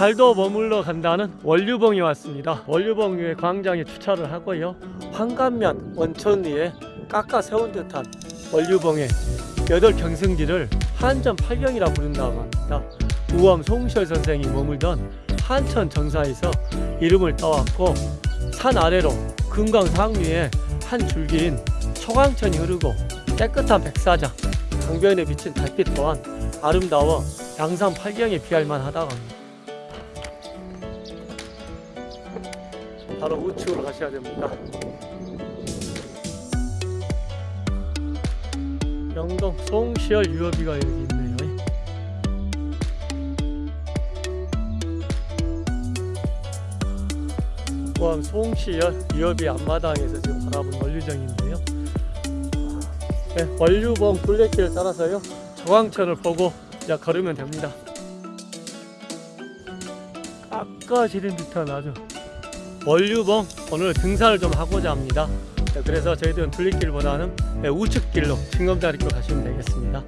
달도 머물러 간다는 원류봉이 왔습니다. 위에 광장에 주차를 하고요. 황간면 원천 위에 깎아 세운 듯한 원류봉의 여덟 경승지를 한전 팔경이라 부른다고 합니다. 우엄 송시열 선생이 머물던 한천 정사에서 이름을 따왔고 산 아래로 금강 상류에 한 줄기인 초강천이 흐르고 깨끗한 백사장 강변에 비친 달빛 또한 아름다워 양산 팔경에 비할 만하다고 합니다. 바로 우측으로 가셔야 됩니다. 영동 송시열 유업이가 여기 있네요. 포함 송시열 유업이 앞마당에서 지금 바라본 원류정인데요. 네, 원류봉 둘레길을 따라서요. 저광천을 보고 이제 걸으면 됩니다. 깎아지른 듯한 아주 원류봉 오늘 등산을 좀 하고자 합니다. 네, 그래서 저희들은 둘레길보다는 네, 우측길로 징검다리로 가시면 되겠습니다.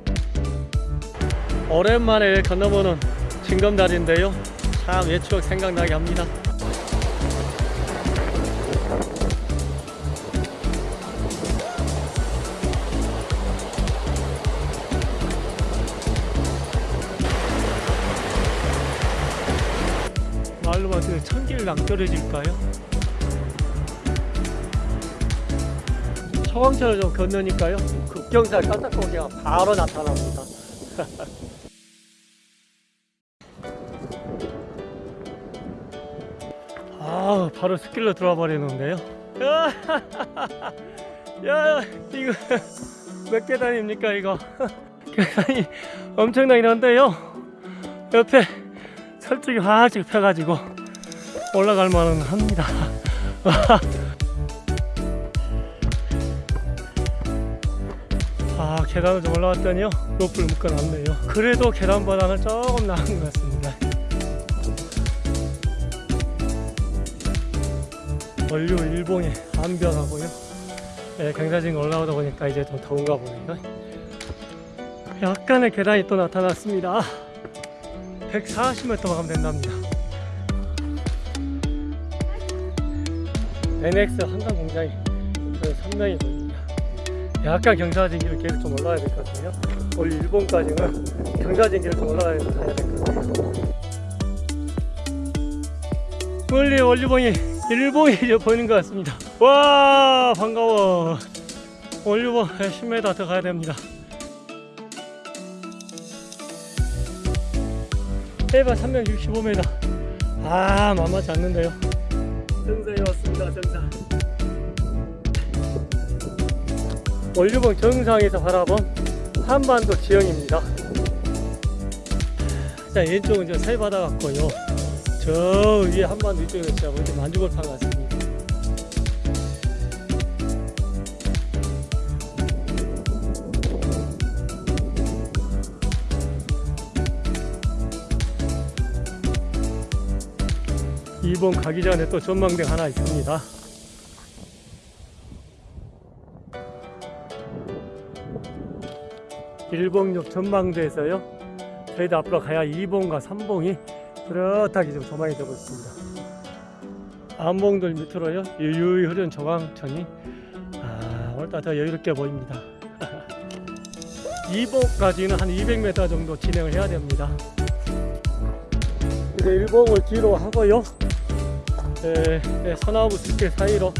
오랜만에 건너보는 징검다리인데요. 참 옛 추억 생각나게 합니다. 때 천길 낭떠러질까요? 서광천을 좀 건너니까요. 급경사 깜짝고기가 바로 나타납니다. 아 바로 숲길로 들어와 버리는데요? 야 이거 몇 계단입니까 이거? 계단이 엄청나긴 한데요? 옆에 설득이 활짝 펴가지고 올라갈 만은 합니다. 아 계단을 좀 올라왔더니요. 로프를 묶어놨네요. 그래도 계단보다는 조금 나은 것 같습니다. 원류 일봉에 안 변하고요. 네, 경사진 올라오다 보니까 이제 좀 더운가 보네요. 약간의 계단이 또 나타났습니다. 140m 가면 된답니다 NX 한강 공장이 그 선명히 보입니다 약간 경사진기를 계속 좀 올라가야 될 것 같아요. 원래 일본까지는 경사진기를 좀 올라가야 될 것 같아요. 멀리 원류봉이 일봉이 이제 보이는 것 같습니다. 와 반가워. 원류봉 10m 더 가야 됩니다. 해발 365m. 아 만만치 않는데요. 정상에 왔습 원류봉 정상에서 바라본 한반도 지형입니다. 자, 왼쪽은 저 새바다 같고요. 저 위에 한반도 이쪽에 진짜 완전 만주골판 같습니다. 이번 가기 전에 또 전망대 하나 있습니다. 일봉역 전망대에서요. 저희도 앞으로 가야 2봉과 3봉이 뚜렷하게 좀 조망이 되고 있습니다. 안봉들 밑으로요. 유유히 흐르는 조강천이 아 오늘따라 더 여유롭게 보입니다. 2봉까지는 한 200m 정도 진행을 해야 됩니다. 이제 1봉을 뒤로 하고요 에, 에, 서나무 숲길 사이로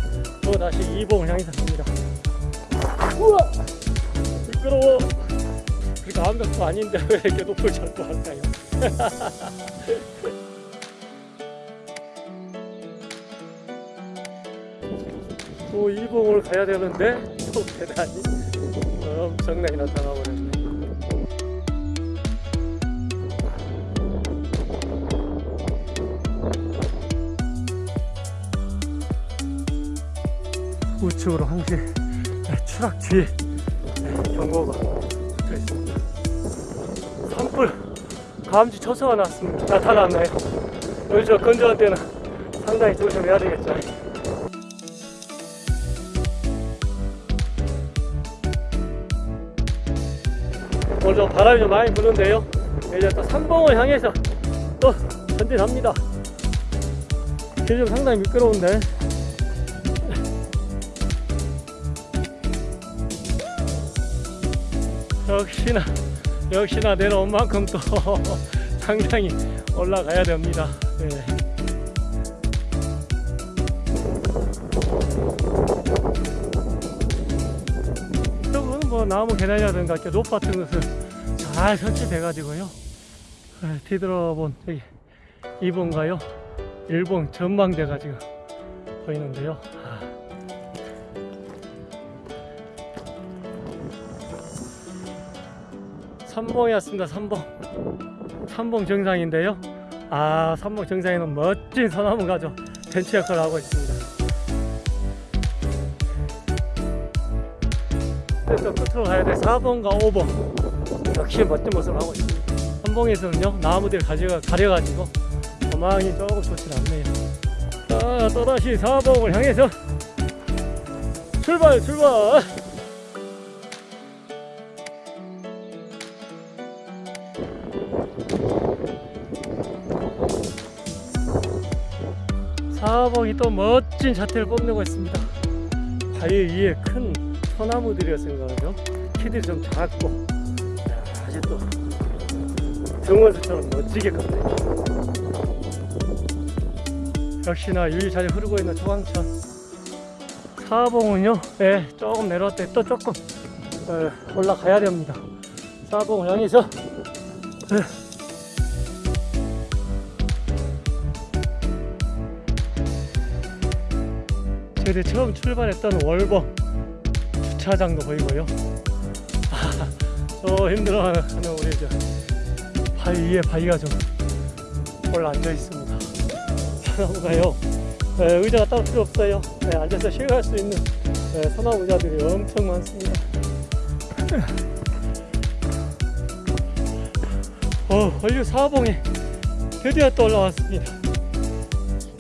또 다시 2봉을 향해서 갑니다 우와 미끄러워 그러니까 암벽도 아닌데 왜 이렇게 높을 잡고 할까요? 또 이봉을 가야 되는데 또 계단이 엄청나게 나타나 버렸네. 우측으로 항시 추락 뒤에 경고가 붙어 있습니다. 산불 감지 초소가 났습니다. 나타났나요? 저 건조한 때는 상당히 조심해야 되겠죠. 오늘 좀 바람이 좀 많이 부는데요. 이제 또 삼봉을 향해서 또. 길좀 상당히 미끄러운데. 역시나 역시나 내려온 만큼 또 상당히 올라가야 됩니다. 네. 이쪽은 뭐 나무 이렇게 높 같은 것은 잘 설치돼 가지고요. 네, 뒤돌아본 여기 2번가요? 1번 전망대가 지금 보이는데요. 삼봉이었습니다. 삼봉. 삼봉 정상인데요. 아, 삼봉 정상에는 멋진 소나무가 좀 벤치 역할을 하고 있습니다. 또 끝으로 가야 돼. 4번과 5번. 역시 멋진 모습을 하고 있습니다. 삼봉에서는요, 나무들 가지가 가려가지고 전망이 조금 좋지 않네요. 자, 또다시 4봉을 향해서 출발, 출발! 사봉이 또 멋진 자태를 뽐내고 있습니다. 바위 위에 큰 소나무들이라 생각하죠. 키들이 좀 작고 아주 또 등원수처럼 멋지게 컸네요. 역시나 잘 흐르고 있는 초강천. 사봉은요, 예, 조금 내려왔대 또 조금 예, 올라가야 됩니다. 사봉을 향해서 예. 저희들 처음 출발했던 월봉 주차장도 보이고요. 아, 저 힘들어하는 우리 저 바위 위에 바위가 좀 올라 앉아 있습니다. 소나무가요. 네, 의자가 따로 필요 없어요. 네, 앉아서 쉬어갈 수 있는 네, 소나무 의자들이 엄청 많습니다. 어, 원류 사봉에 드디어 또 올라왔습니다.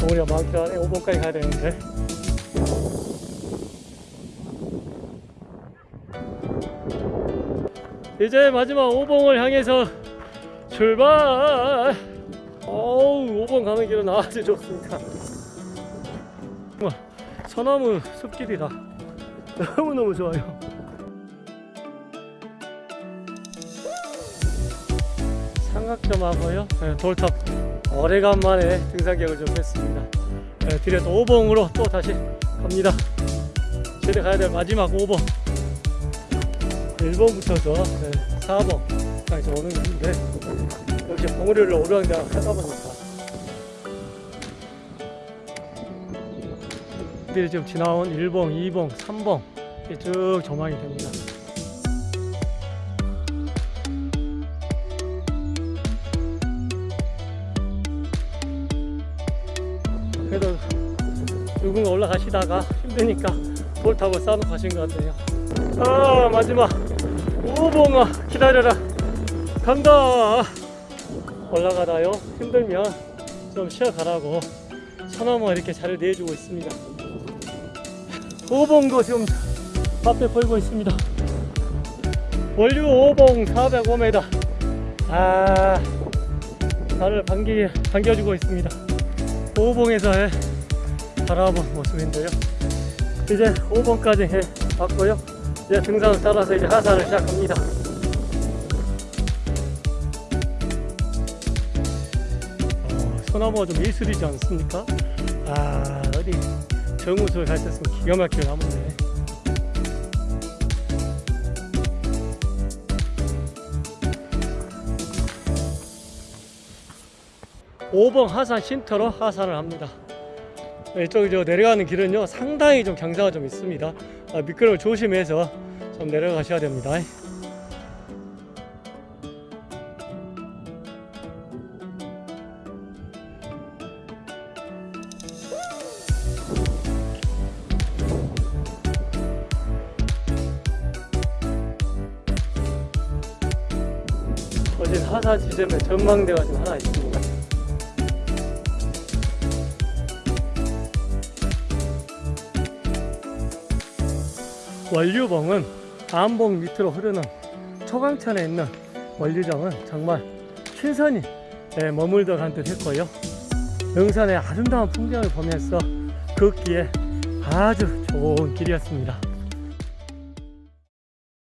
우리가 많기 안에 5번까지 가야 되는데 이제 마지막 5봉을 향해서 출발. 어우 5번 가는 길은 아주 좋습니다. 소나무 숲길이라 너무너무 좋아요. 삼각점하고요. 네, 돌탑 오래간만에 등산객을 좀 했습니다. 네, 뒤에 또 5봉으로 또 다시 갑니다. 집에 가야 될 마지막 5봉 1번부터서 네, 4번까지 오는 길인데 역시 봉우리를 오르락내리락 하다 보니까 들이 지금 지나온 1봉, 2봉, 3봉 이렇게 쭉 조망이 됩니다. 그래도 누군가 올라가시다가 힘드니까 볼탑을 쌓아놓고 가신 것 같아요. 아 마지막 오봉아 기다려라. 간다. 올라가다요. 힘들면 좀 쉬어가라고 소나무가 이렇게 잘 내주고 있습니다. 오봉도 지금 앞에 보이고 있습니다. 원류 오봉 405m 아 나를 반기, 반겨주고 있습니다. 오봉에서의 바라본 모습인데요. 이제 5번까지 왔고요 이제 등산을 따라서 이제 하산을 시작합니다. 어, 소나무가 좀 예술이지 않습니까? 아 어디 정우수를 갈 때는 기가 막히게 나무네. 오봉 하산 쉼터로 하산을 합니다. 이쪽 저 내려가는 길은요 상당히 좀 경사가 좀 있습니다. 아, 미끄러움 조심해서 좀 내려가셔야 됩니다. 어제 하사 지점에 전망대가 좀 하나 있습니다. 원류봉은 안봉 밑으로 흐르는 초강천에 있는 원류정은 정말 신선이 예, 머물러 간 듯 했고요. 명산의 아름다운 풍경을 보면서 걷기에 아주 좋은 길이었습니다.